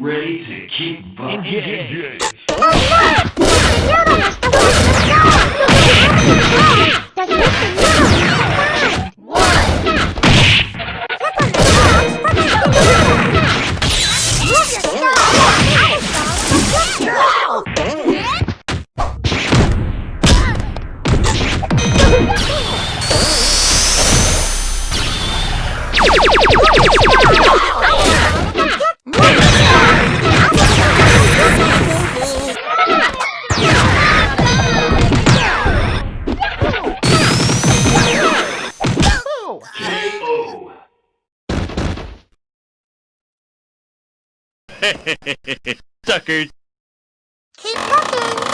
ready to keep engaged. Suckers! Keep looking!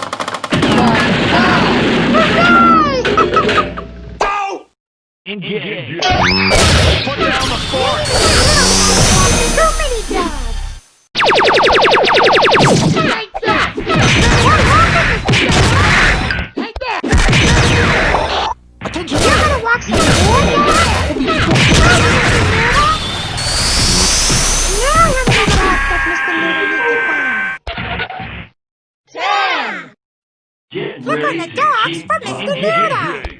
Look on the dogs for Mr. Noodle!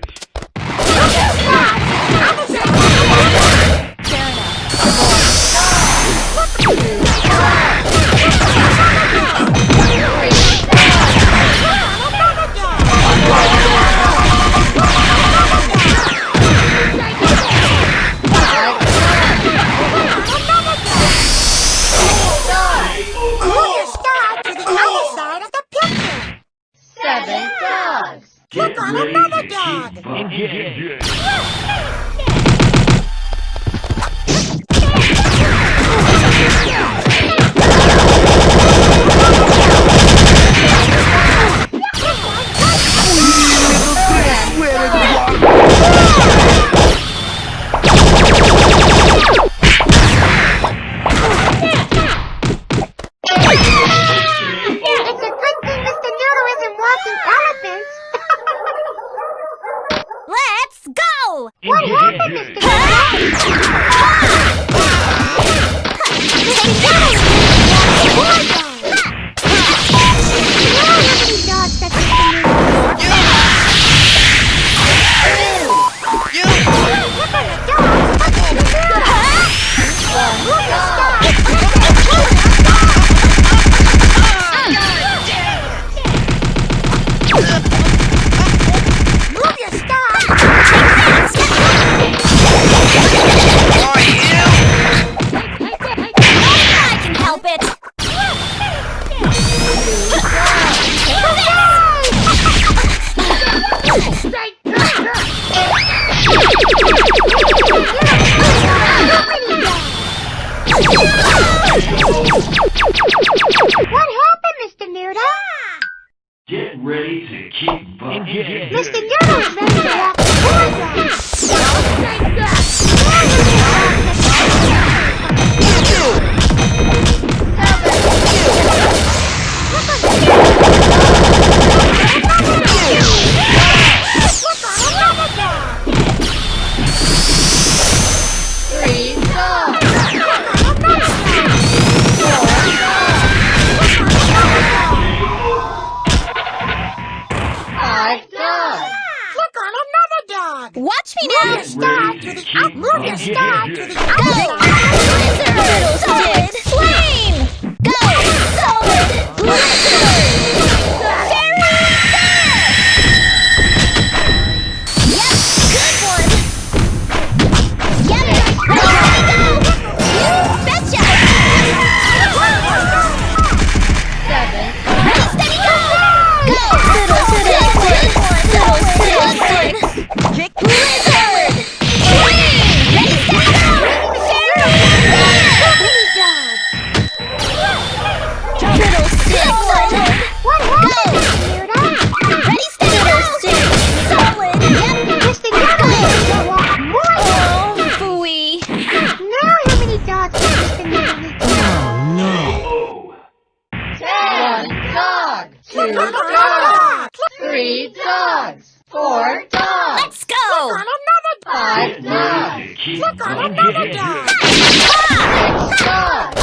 another dog! help it! What happened, Mr. Noodle? Get ready to keep bumping. Mr. Noodle's ready to rock the board. dog. Watch me now. Move your star to the. Move your star to the outside. Go. Middle two dogs, three dogs, four dogs. Let's go! Look on another dog. Five dogs. Click on another dog. Six dogs.